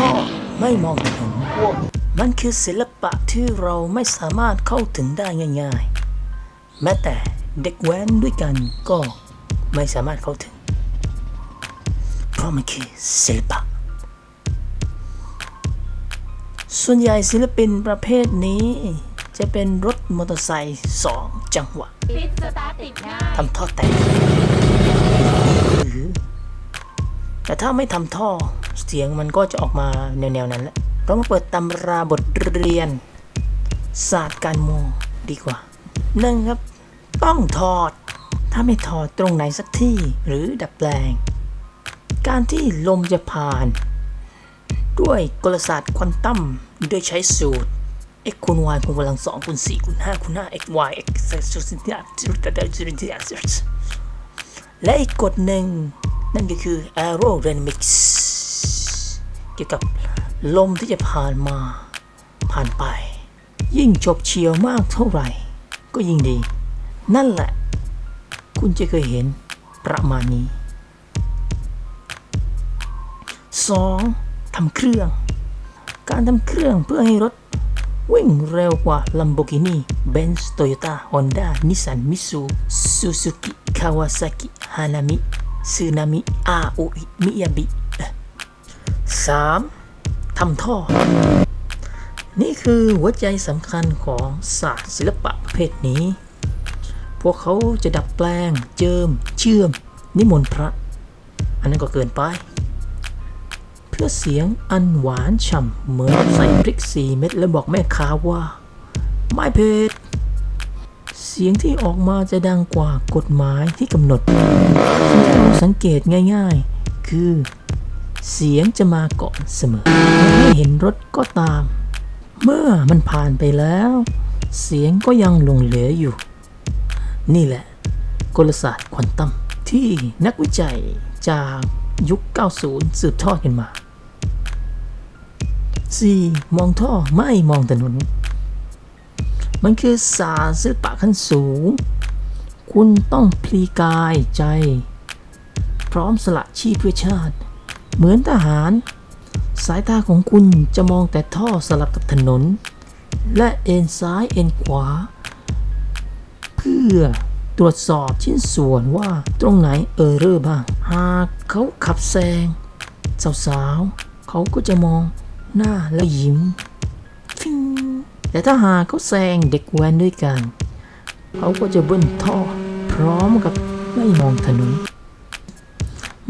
ท่อไม่มองถนนมันคือศิลปะที่เราไม่สามารถเข้าถึงได้ง่ายๆ แม้แต่เด็กแว้นด้วยกันก็ไม่สามารถเข้าถึง เพราะมันคือศิลปะ ส่วนใหญ่ศิลปินประเภทนี้จะเป็นรถมอเตอร์ไซค์สองจังหวะทติดง่ายทำท่อแตกหรือแต่ถ้าไม่ทำท่อ เสียงมันก็จะออกมาแนวๆนั้นแหละเรามาเปิดตำราบทเรียน ศาสตร์การมองดีกว่าหนึ่งครับ ต้องถอด ถ้าไม่ถอดตรงไหนสักที่หรือดัดแปลง การที่ลมจะผ่าน ด้วยกลศาสตร์ควอนตัมโดยใช้สูตร x คูณ y คูณกำลังสองคูณสี่คูณห้าคูณห้า x y x และอีกกฎหนึ่ง นั่นก็คือ aerodynamics กี่ยวกับลมที่จะผ่านมา ผ่านไป ยิ่งจบเฉียวมากเท่าไหร่ ก็ยิ่งดี นั่นแหละ คุณจะเคยเห็นประมาณนี้ 2. ทำเครื่อง การทำเครื่องเพื่อให้รถวิ่งเร็วกว่า Lamborghini Benz Toyota Honda Nissan Mitsu Suzuki Kawasaki Hanami Tsunami Aoi Miyabi 3. ทำท่อ นี่คือหัวใจสำคัญของศาสตร์ศิลปะประเภทนี้ พวกเขาจะดับแปลง เจิม เชื่อม นิมนต์พระ อันนั้นก็เกินไป เพื่อเสียงอันหวานฉ่ำเหมือนใส่พริกสีเม็ดแล้วบอกแม่ค้าว่า ไม่เผ็ดเสียงที่ออกมาจะดังกว่ากฎหมายที่กำหนดที่เราสังเกตง่ายๆ คือ เสียงจะมาก่อนเสมอไม่เห็นรถก็ตาม เมื่อมันผ่านไปแล้ว เสียงก็ยังหลงเหลืออยู่ นี่แหละ กลศาสตร์ควอนตัมที่นักวิจัยจากยุค 90 สืบทอดกันมา 4. มองท่อไม่มองถนน มันคือศาสตร์ศิลปะขั้นสูง คุณต้องพลีกายใจ พร้อมสละชีพเพื่อชาติ เหมือนทหาร สายตาของคุณจะมองแต่ท่อสลับกับถนน และเอ็นซ้ายเอ็นขวา เพื่อตรวจสอบชิ้นส่วนว่าตรงไหนเออเรอร์บ้าง หากเขาขับแซง สาวๆ เขาก็จะมองหน้าแล้วยิ้ม แต่ถ้าหากเขาแซงเด็กแว้นด้วยกัน เขาก็จะเบิ้ลท่อ พร้อมกับไม่มองถนน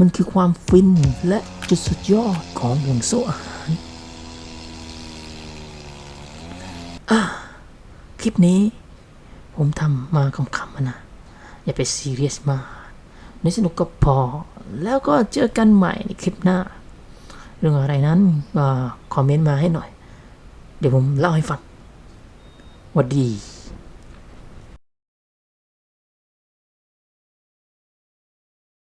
มันคือความฟินและจุดสุดยอดของห่วงโซ่อาหาร คลิปนี้ผมทำมาคำๆนะ อย่าไปซีเรียสมากในสนุกก็พอ แล้วก็เจอกันใหม่ในคลิปหน้า เรื่องอะไรนั้นก็คอมเมนต์มาให้หน่อย เดี๋ยวผมเล่าให้ฟังวัดดี